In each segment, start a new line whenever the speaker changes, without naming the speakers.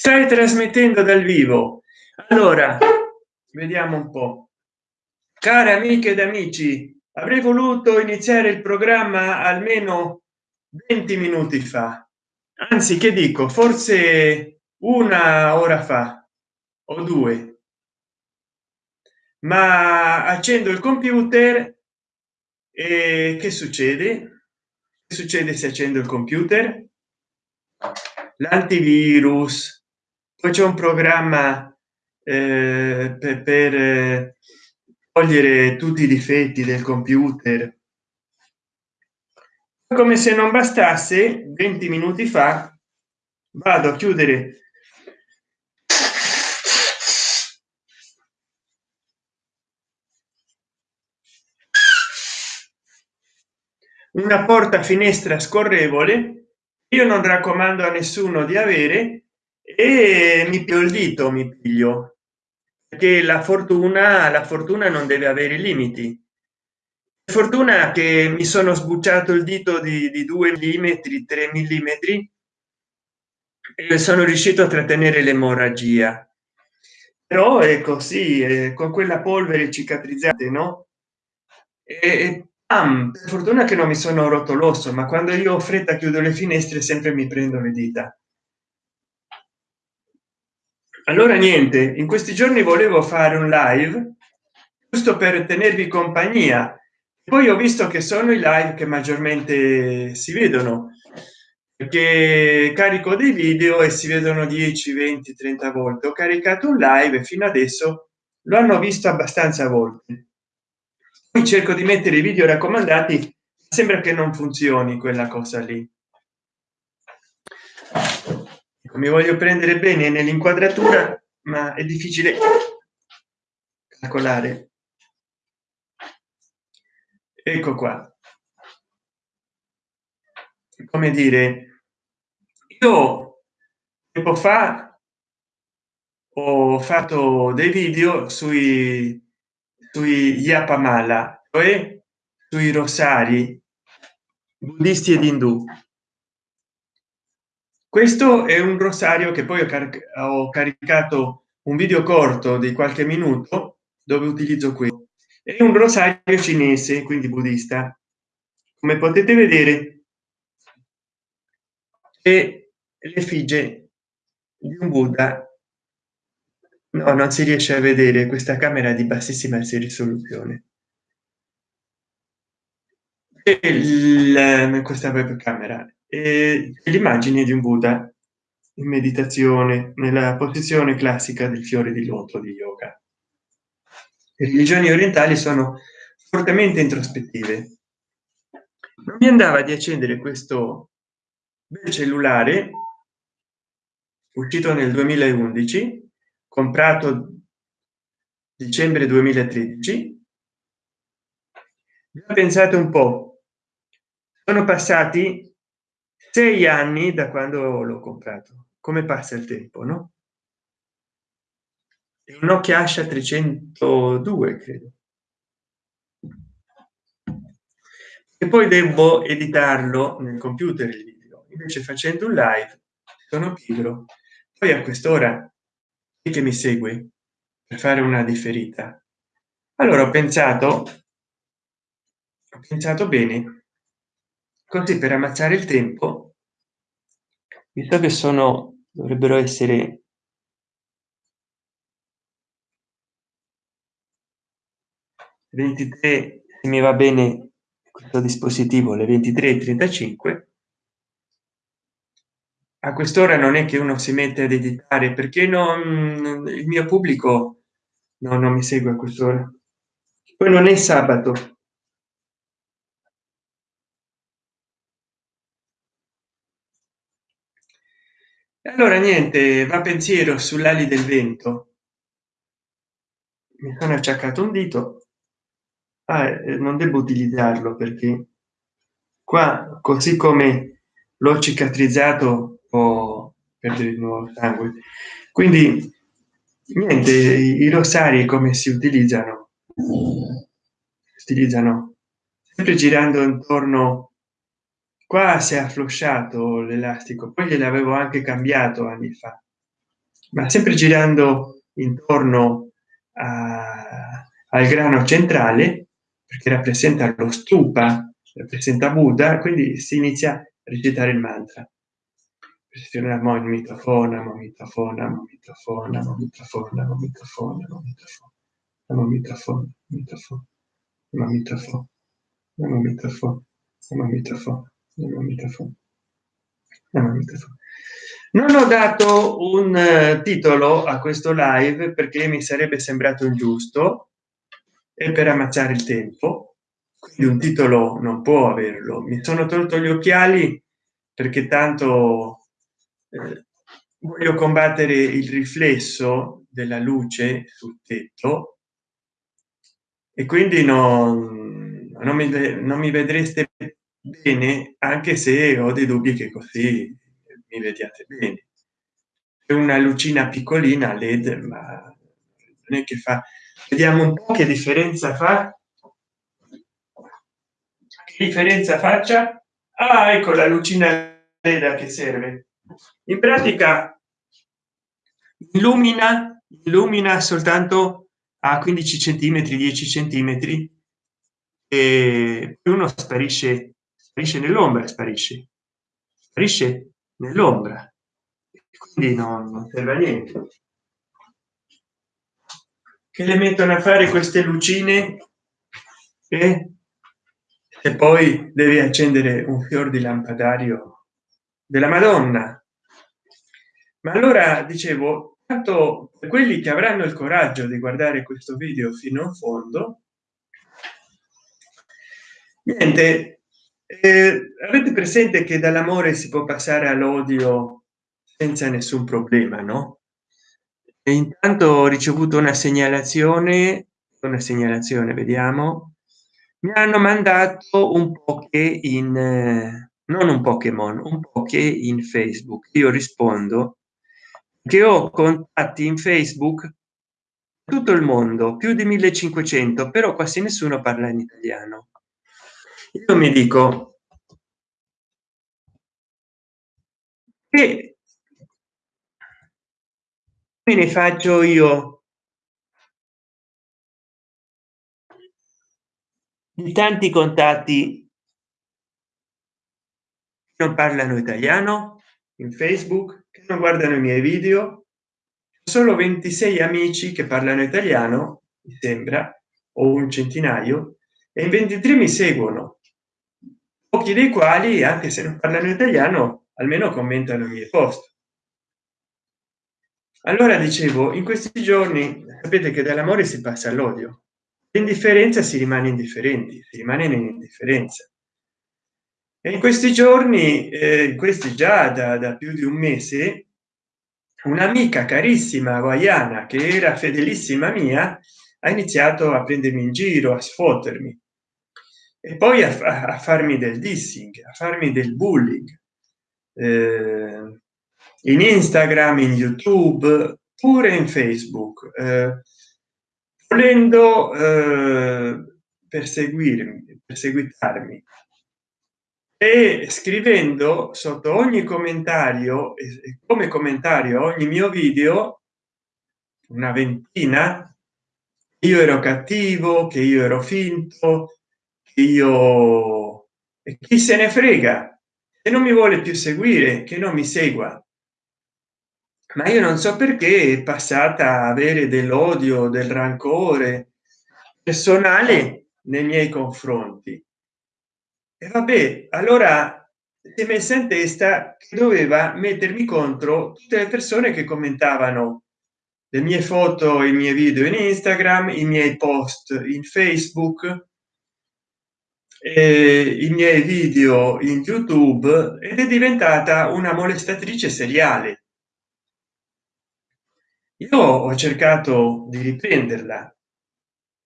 stai trasmettendo dal vivo. Allora vediamo un po. Care amiche ed amici avrei voluto iniziare il programma almeno 20 minuti fa. Anzi che dico forse una ora fa o due. Ma accendo il computer e che succede? Che succede se accendo il computer? L'antivirus poi c'è un programma eh, per, per eh, togliere tutti i difetti del computer. Come se non bastasse 20 minuti fa vado a chiudere. Una porta finestra scorrevole io non raccomando a nessuno di avere e mi piglio il dito mi piglio che la fortuna la fortuna non deve avere limiti. Fortuna che mi sono sbucciato il dito di, di 2 mm 3 mm e sono riuscito a trattenere l'emorragia. Però è così eh, con quella polvere cicatrizzate no? E, ah, per fortuna che non mi sono rotto l'osso ma quando io ho fretta chiudo le finestre sempre mi prendo le dita allora niente in questi giorni volevo fare un live giusto per tenervi compagnia. Poi ho visto che sono i live che maggiormente si vedono perché carico dei video e si vedono 10 20 30 volte. Ho caricato un live fino adesso lo hanno visto abbastanza volte. Poi cerco di mettere i video raccomandati sembra che non funzioni quella cosa lì mi voglio prendere bene nell'inquadratura ma è difficile calcolare. Ecco qua. Come dire io tempo fa ho fatto dei video sui sui yapamala cioè sui rosari buddisti ed indù questo è un rosario che poi ho, caric ho caricato un video corto di qualche minuto dove utilizzo questo. È un rosario cinese quindi buddista. Come potete vedere e l'effigie di un buddha. No non si riesce a vedere questa camera di bassissima risoluzione. Il, questa webcamera e l'immagine di un buddha in meditazione nella posizione classica del fiore di loto di yoga. Le religioni orientali sono fortemente introspettive. Non mi andava di accendere questo bel cellulare uscito nel 2011 comprato dicembre 2013 pensate un po. Sono passati sei anni da quando l'ho comprato. Come passa il tempo no? Un Nokia Asha 302 credo. E poi devo editarlo nel computer il video. Invece facendo un live sono pigro. Poi a quest'ora che mi segue per fare una differita? Allora ho pensato ho pensato bene così per ammazzare il tempo visto che sono dovrebbero essere ventitré se mi va bene questo dispositivo le 23 35 a quest'ora non è che uno si mette ad editare perché non il mio pubblico no, non mi segue a quest'ora. Poi non è sabato allora niente va pensiero sull'ali del vento. Mi sono acciaccato un dito. Ah, eh, non devo utilizzarlo perché qua così come l'ho cicatrizzato o perdere di nuovo sangue. Quindi niente i rosari come si utilizzano? Utilizzano sempre girando intorno qua si è afflosciato l'elastico poi gliel'avevo anche cambiato anni fa ma sempre girando intorno a, al grano centrale perché rappresenta lo stupa rappresenta buddha quindi si inizia a recitare il mantra pressioniamo il mitofona mitofona mitofona mitofona mitofona mitofona mitofona mitofona mitofona mitofona mitofona non ho dato un uh, titolo a questo live perché mi sarebbe sembrato ingiusto e per ammazzare il tempo. Quindi un titolo non può averlo. Mi sono tolto gli occhiali perché tanto eh, voglio combattere il riflesso della luce sul tetto e quindi non, non, mi, non mi vedreste bene anche se ho dei dubbi che così mi vediate bene. È una lucina piccolina led ma non è che fa. Vediamo un po che differenza fa. Che differenza faccia? Ah, ecco la lucina led che serve. In pratica illumina illumina soltanto a 15 centimetri 10 centimetri e uno sparisce sparisce nell'ombra sparisce. Sparisce nell'ombra. Quindi non, non serve a niente. Che le mettono a fare queste lucine? E, e poi devi accendere un fior di lampadario della madonna. Ma allora dicevo tanto per quelli che avranno il coraggio di guardare questo video fino in fondo niente eh, avete presente che dall'amore si può passare all'odio senza nessun problema no? E intanto ho ricevuto una segnalazione una segnalazione vediamo. Mi hanno mandato un po che in eh, non un pokémon un po che in facebook. Io rispondo che ho contatti in facebook tutto il mondo più di 1500 però quasi nessuno parla in italiano io mi dico che me ne faccio io? Di tanti contatti. Non parlano italiano in facebook che non guardano i miei video. Solo 26 amici che parlano italiano mi sembra o un centinaio e in 23 mi seguono pochi dei quali anche se non parlano italiano almeno commentano i miei post. Allora dicevo in questi giorni sapete che dall'amore si passa all'odio. L'indifferenza si rimane indifferenti si rimane in indifferenza e in questi giorni eh, questi già da, da più di un mese un'amica carissima hawaiana che era fedelissima mia ha iniziato a prendermi in giro a sfottermi e poi a, a farmi del dissing a farmi del bullying. Eh, in instagram in youtube pure in facebook. Eh, volendo eh, perseguirmi perseguitarmi. E scrivendo sotto ogni commentario come commentario ogni mio video una ventina io ero cattivo che io ero finto io e chi se ne frega e non mi vuole più seguire che non mi segua. Ma io non so perché è passata a avere dell'odio del rancore personale nei miei confronti. E vabbè allora si messa in testa che doveva mettermi contro tutte le persone che commentavano le mie foto i miei video in instagram i miei post in facebook eh, i miei video in youtube ed è diventata una molestatrice seriale. Io ho cercato di riprenderla.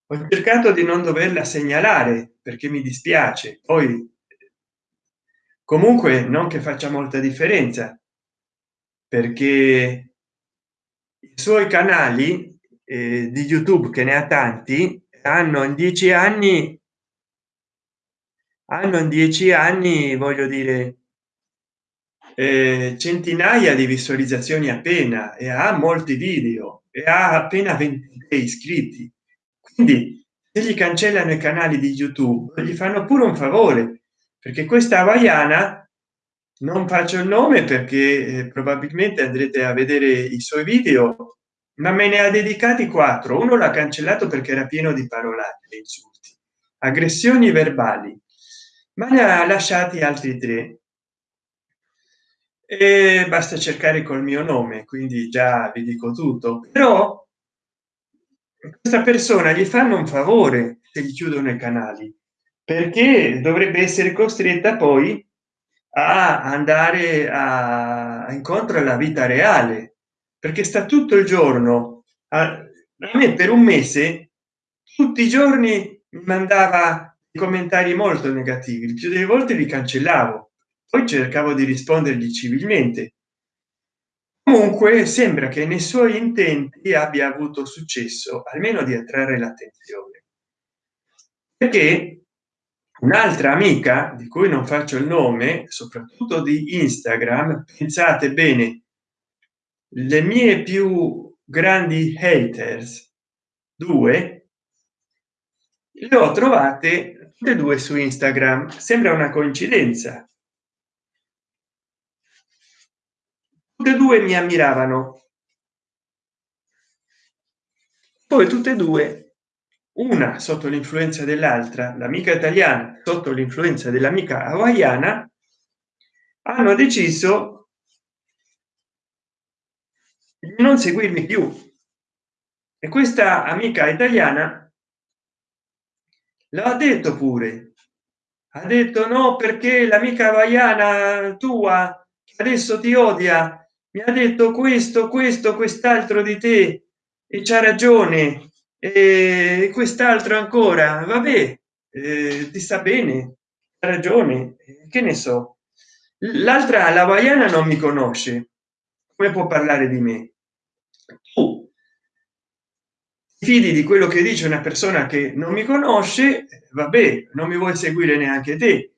Ho cercato di non doverla segnalare perché mi dispiace. Poi comunque non che faccia molta differenza perché i suoi canali eh, di youtube che ne ha tanti hanno in dieci anni hanno in dieci anni voglio dire. Eh, centinaia di visualizzazioni appena e ha molti video e ha appena 20 iscritti. Quindi se gli cancellano i canali di youtube gli fanno pure un favore perché questa hawaiana non faccio il nome perché eh, probabilmente andrete a vedere i suoi video ma me ne ha dedicati quattro. Uno l'ha cancellato perché era pieno di parolacce insulti aggressioni verbali ma ne ha lasciati altri tre. E basta cercare col mio nome quindi già vi dico tutto. Però questa persona gli fanno un favore se gli chiudono i canali perché dovrebbe essere costretta poi a andare a, incontro alla vita reale perché sta tutto il giorno a, me per un mese tutti i giorni mi mandava commentari molto negativi il più delle volte li cancellavo poi cercavo di rispondergli civilmente. Comunque sembra che nei suoi intenti abbia avuto successo almeno di attrarre l'attenzione. Perché un'altra amica di cui non faccio il nome soprattutto di instagram pensate bene le mie più grandi haters due le ho trovate tutte due su instagram. Sembra una coincidenza. Tutte e due mi ammiravano. Poi tutte e due una sotto l'influenza dell'altra l'amica italiana sotto l'influenza dell'amica hawaiana hanno deciso di non seguirmi più. E questa amica italiana l'ha detto pure. Ha detto no perché l'amica hawaiana tua adesso ti odia mi ha detto questo questo quest'altro di te e c'ha ragione e quest'altro ancora. Vabbè eh, ti sta bene ha ragione che ne so. L'altra la hawaiana non mi conosce. Come può parlare di me? Tu fidi di quello che dice una persona che non mi conosce vabbè non mi vuoi seguire neanche te.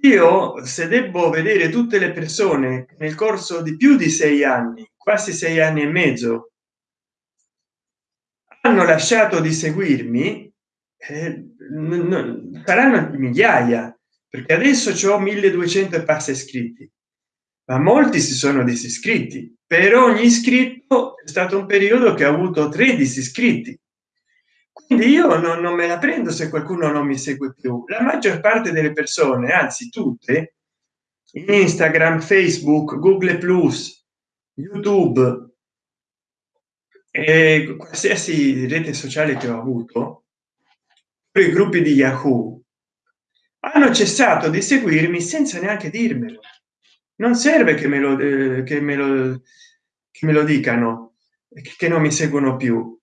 Io se devo vedere tutte le persone nel corso di più di sei anni quasi sei anni e mezzo hanno lasciato di seguirmi eh, saranno migliaia perché adesso ho 1200 e passa iscritti. Ma molti si sono disiscritti per ogni iscritto è stato un periodo che ha avuto 13 iscritti quindi io non, non me la prendo se qualcuno non mi segue più. La maggior parte delle persone anzi tutte instagram facebook google plus youtube e qualsiasi rete sociale che ho avuto i gruppi di yahoo hanno cessato di seguirmi senza neanche dirmelo non serve che me lo eh, che me lo che me lo dicano che non mi seguono più.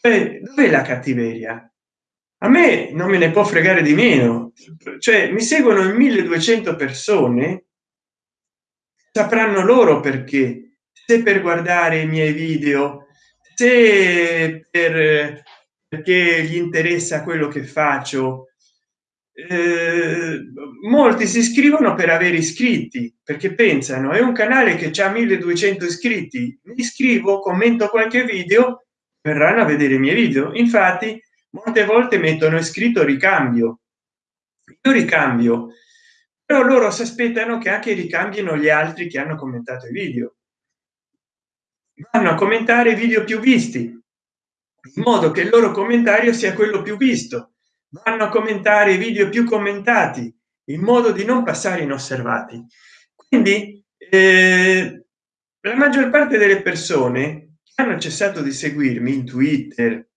Cioè, dov'è la cattiveria? A me non me ne può fregare di meno. Cioè mi seguono in 1200 persone sapranno loro perché. Se per guardare i miei video se per perché gli interessa quello che faccio eh, molti si iscrivono per avere iscritti perché pensano è un canale che ha 1200 iscritti mi iscrivo commento qualche video verranno a vedere i miei video. Infatti molte volte mettono iscritto ricambio. Io ricambio però loro si aspettano che anche ricambino gli altri che hanno commentato i video. Vanno a commentare video più visti in modo che il loro commentario sia quello più visto vanno a commentare i video più commentati in modo di non passare inosservati. Quindi eh, la maggior parte delle persone che hanno cessato di seguirmi in twitter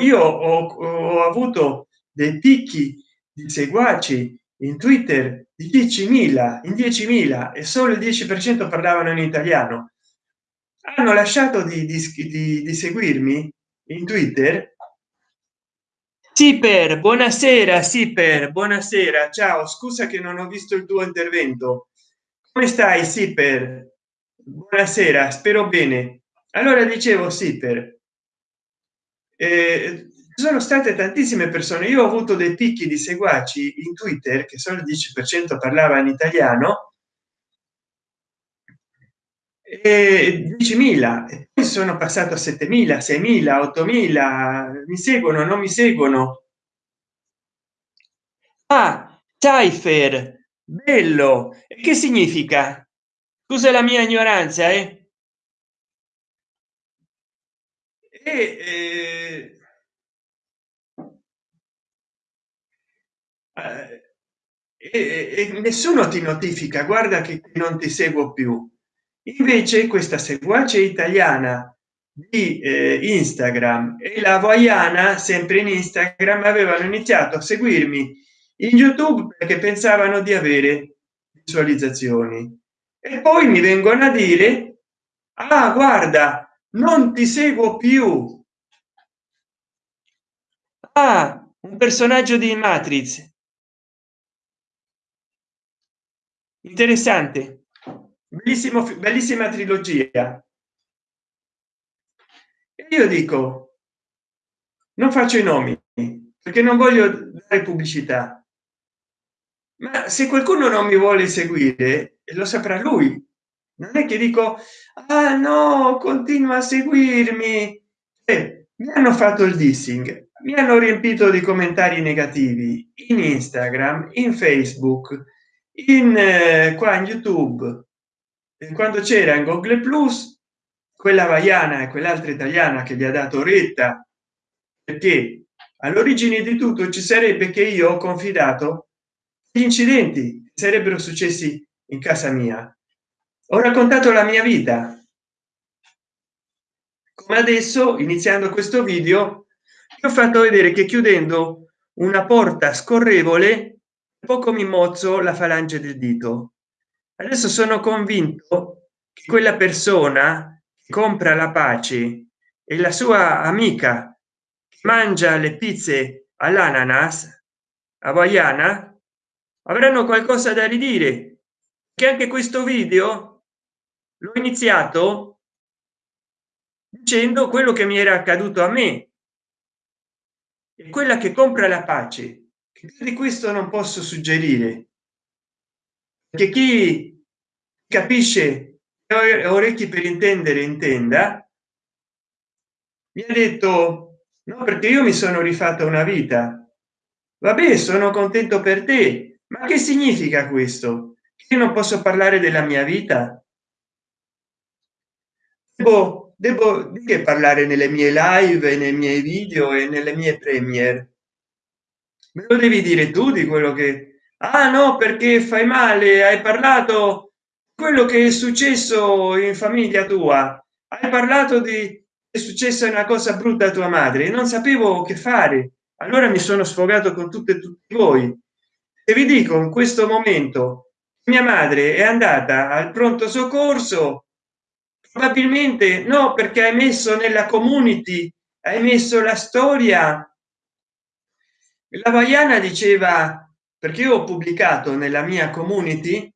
io ho, ho avuto dei picchi di seguaci in twitter di 10.000 in 10.000 e solo il 10 per cento parlavano in italiano. Hanno lasciato di, di, di, di seguirmi in twitter sì per buonasera sì per buonasera. Ciao scusa che non ho visto il tuo intervento. Come stai sì per buonasera spero bene. Allora dicevo sì per eh, sono state tantissime persone. Io ho avuto dei picchi di seguaci in twitter che solo il 10 per cento parlava in italiano e 10.000 e poi sono passato a 7.000 6.000 8.000 mi seguono non mi seguono. Ah cypher bello che significa? Scusa la mia ignoranza eh? E, eh, e, e nessuno ti notifica guarda che non ti seguo più invece questa seguace italiana di eh, instagram e la voiana sempre in instagram avevano iniziato a seguirmi in youtube perché pensavano di avere visualizzazioni. E poi mi vengono a dire ah guarda non ti seguo più. Ah un personaggio di matrix. Interessante bellissimo bellissima trilogia. Io dico non faccio i nomi perché non voglio dare pubblicità. Ma se qualcuno non mi vuole seguire lo saprà lui. Non è che dico ah no continua a seguirmi. Eh, mi hanno fatto il dissing mi hanno riempito di commentari negativi in instagram in facebook in eh, qua in youtube quando c'era in google plus quella vaiana e quell'altra italiana che gli ha dato retta perché all'origine di tutto ci sarebbe che io ho confidato gli incidenti sarebbero successi in casa mia. Ho raccontato la mia vita. Come adesso iniziando questo video ho fatto vedere che chiudendo una porta scorrevole poco mi mozzo la falange del dito adesso sono convinto che quella persona che compra la pace e la sua amica che mangia le pizze all'ananas hawaiana avranno qualcosa da ridire. Che anche questo video l'ho iniziato dicendo quello che mi era accaduto a me. E quella che compra la pace di questo non posso suggerire che chi capisce orecchi per intendere intenda mi ha detto no perché io mi sono rifatta una vita. Vabbè sono contento per te ma che significa questo? Che non posso parlare della mia vita? Devo, devo che parlare nelle mie live nei miei video e nelle mie premiere me lo devi dire tu di quello che ah no perché fai male hai parlato quello che è successo in famiglia tua. Hai parlato di è successa una cosa brutta a tua madre non sapevo che fare. Allora mi sono sfogato con tutte tutti voi. E vi dico in questo momento mia madre è andata al pronto soccorso. Probabilmente no perché hai messo nella community hai messo la storia. La vaiana diceva perché ho pubblicato nella mia community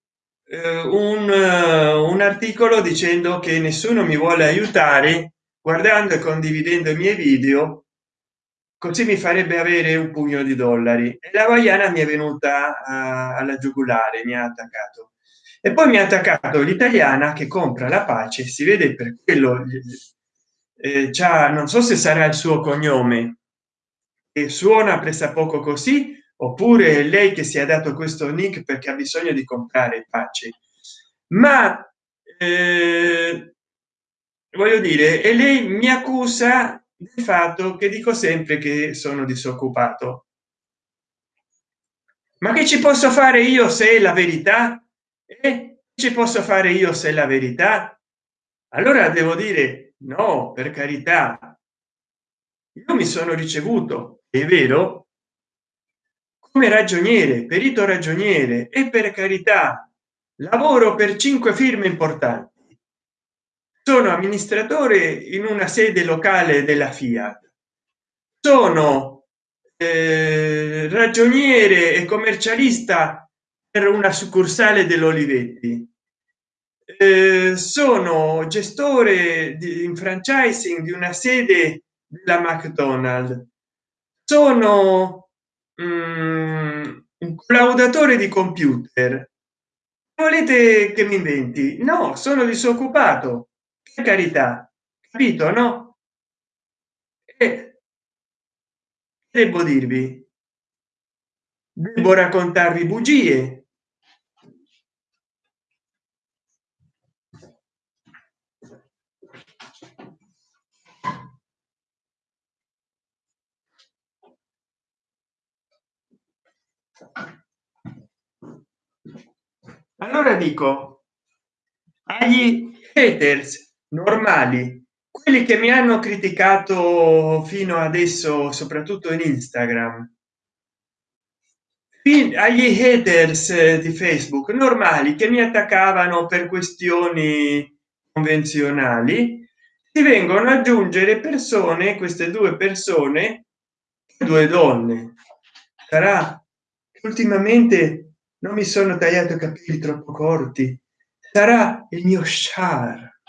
eh, un, uh, un articolo dicendo che nessuno mi vuole aiutare guardando e condividendo i miei video così mi farebbe avere un pugno di dollari. E la vaiana mi è venuta uh, alla giugulare mi ha attaccato. E poi mi ha attaccato l'italiana che compra la pace si vede per quello eh, non so se sarà il suo cognome e suona presa poco così oppure lei che si è dato questo nick perché ha bisogno di comprare pace ma eh, voglio dire e lei mi accusa del fatto che dico sempre che sono disoccupato. Ma che ci posso fare io se è la verità? E ci posso fare io se è la verità? Allora devo dire no per carità. Io mi sono ricevuto è vero come ragioniere perito ragioniere e per carità lavoro per cinque firme importanti. Sono amministratore in una sede locale della fiat. Sono eh, ragioniere e commercialista per una succursale dell'olivetti. Eh, sono gestore di in franchising di una sede della mcdonald sono un collaudatore di computer. Volete che mi inventi? No sono disoccupato. Per carità. Capito no? E devo dirvi devo raccontarvi bugie allora dico agli haters normali quelli che mi hanno criticato fino adesso soprattutto in instagram agli haters di facebook normali che mi attaccavano per questioni convenzionali si vengono ad aggiungere persone queste due persone due donne. Sarà ultimamente non mi sono tagliato i capelli troppo corti. Sarà il mio char.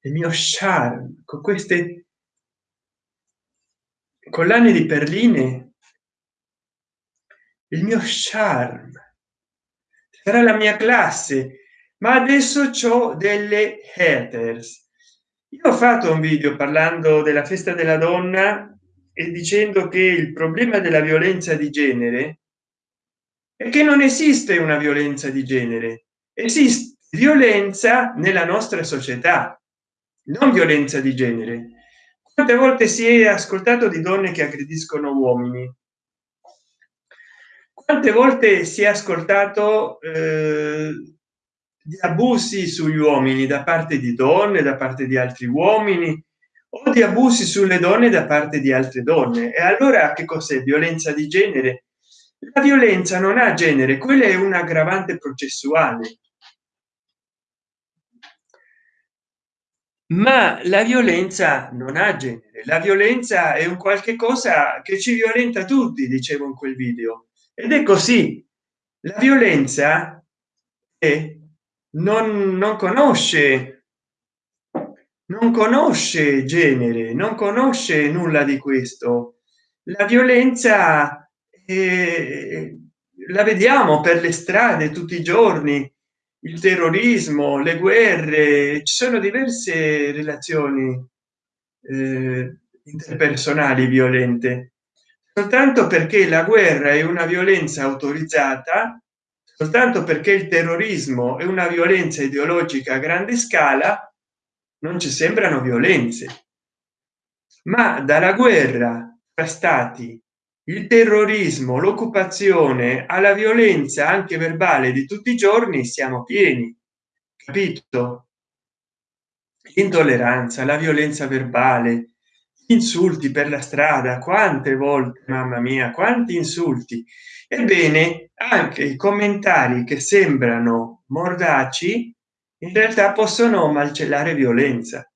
Il mio charme con queste collane di perline il mio charme sarà la mia classe. Ma adesso c'ho delle haters. Io ho fatto un video parlando della festa della donna e dicendo che il problema della violenza di genere è che non esiste una violenza di genere esiste violenza nella nostra società non violenza di genere. Quante volte si è ascoltato di donne che aggrediscono uomini? Quante volte si è ascoltato eh, di abusi sugli uomini da parte di donne da parte di altri uomini o di abusi sulle donne da parte di altre donne? E allora che cos'è? Violenza di genere la violenza non ha genere quella è un aggravante processuale. Ma la violenza non ha genere la violenza è un qualche cosa che ci violenta tutti dicevo in quel video. Ed è così. La violenza è non, non conosce non conosce genere non conosce nulla di questo. La violenza la vediamo per le strade tutti i giorni il terrorismo le guerre ci sono diverse relazioni eh, interpersonali violente. Soltanto perché la guerra è una violenza autorizzata soltanto perché il terrorismo è una violenza ideologica a grande scala non ci sembrano violenze. Ma dalla guerra tra stati il terrorismo l'occupazione alla violenza anche verbale di tutti i giorni siamo pieni. Capito? Intolleranza la violenza verbale insulti per la strada quante volte mamma mia quanti insulti. Ebbene anche i commentari che sembrano mordaci in realtà possono malcellare violenza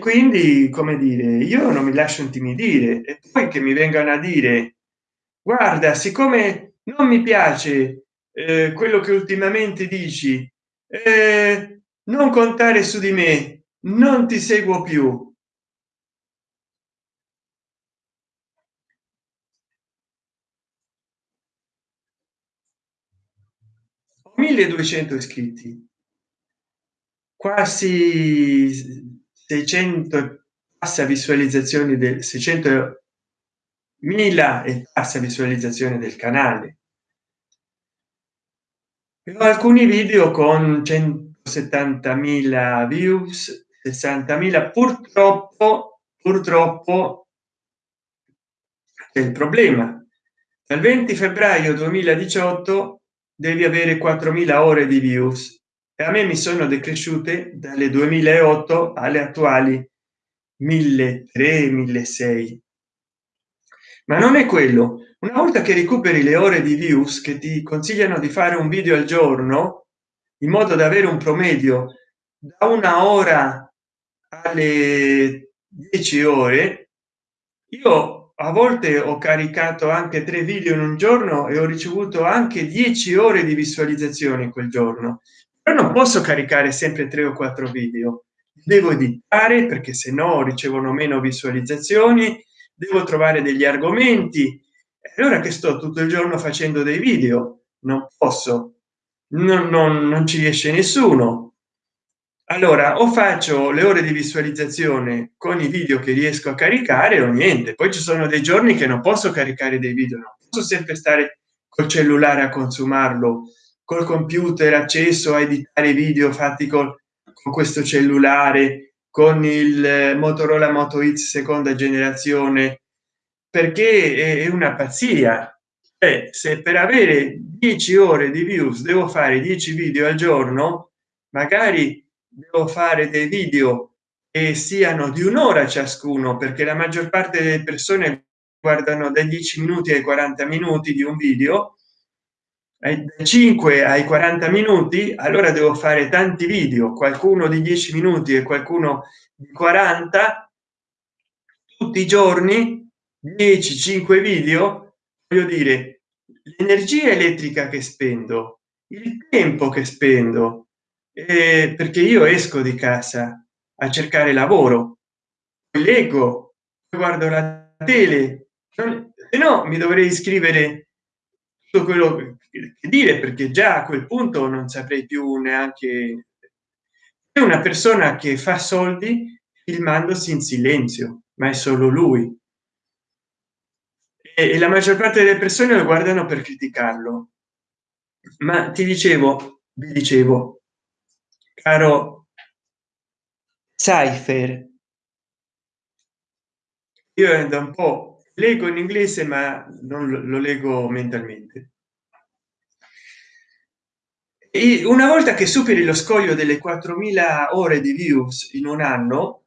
quindi come dire io non mi lascio intimidire e poi che mi vengano a dire guarda siccome non mi piace eh, quello che ultimamente dici eh, non contare su di me non ti seguo più. 1200 iscritti. Quasi 600 passa visualizzazioni del 600 mila e passa visualizzazione del canale. Alcuni video con 170.000 views 60.000 purtroppo purtroppo è il problema. Dal 20 febbraio 2018 devi avere 4.000 ore di views e a me mi sono decresciute dalle 2008 alle attuali 1300 1600 ma non è quello. Una volta che recuperi le ore di views che ti consigliano di fare un video al giorno in modo da avere un promedio da una ora alle 10 ore io a volte ho caricato anche tre video in un giorno e ho ricevuto anche 10 ore di visualizzazione quel giorno però non posso caricare sempre tre o quattro video. Devo editare perché se no ricevono meno visualizzazioni. Devo trovare degli argomenti. Allora che sto tutto il giorno facendo dei video? Non posso. Non, non, non ci riesce nessuno. Allora o faccio le ore di visualizzazione con i video che riesco a caricare o niente. Poi ci sono dei giorni che non posso caricare dei video non posso sempre stare col cellulare a consumarlo col computer acceso a editare video fatti con, con questo cellulare con il motorola moto x seconda generazione. Perché è una pazzia. Eh, se per avere 10 ore di views devo fare 10 video al giorno magari devo fare dei video che siano di un'ora ciascuno perché la maggior parte delle persone guardano dai 10 minuti ai 40 minuti di un video 5 ai 40 minuti allora devo fare tanti video. Qualcuno di 10 minuti e qualcuno di 40 tutti i giorni 10 5 video. Voglio dire l'energia elettrica che spendo il tempo che spendo eh, perché io esco di casa a cercare lavoro. Leggo guardo la tele. Se no mi dovrei iscrivere tutto quello che dire perché già a quel punto non saprei più neanche. È una persona che fa soldi filmandosi in silenzio ma è solo lui. E la maggior parte delle persone lo guardano per criticarlo. Ma ti dicevo vi dicevo caro Cypher io da un po leggo in inglese ma non lo leggo mentalmente una volta che superi lo scoglio delle 4000 ore di views in un anno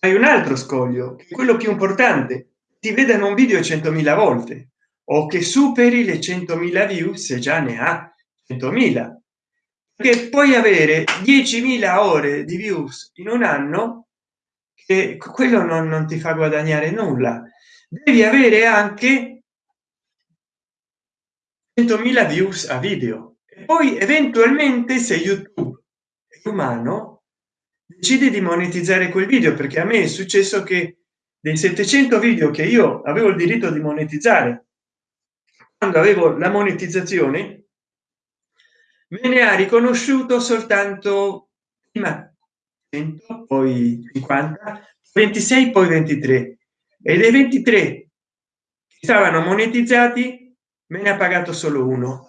hai un altro scoglio quello più importante. Ti vedano un video 100.000 volte. O che superi le 100.000 views se già ne ha 100.000 che puoi avere 10.000 ore di views in un anno che quello non, non ti fa guadagnare nulla. Devi avere anche 100.000 views a video. E poi eventualmente se youtube è umano decide di monetizzare quel video perché a me è successo che dei 700 video che io avevo il diritto di monetizzare quando avevo la monetizzazione me ne ha riconosciuto soltanto prima 100 poi 50 26 poi 23 e dei 23 che stavano monetizzati me ne ha pagato solo uno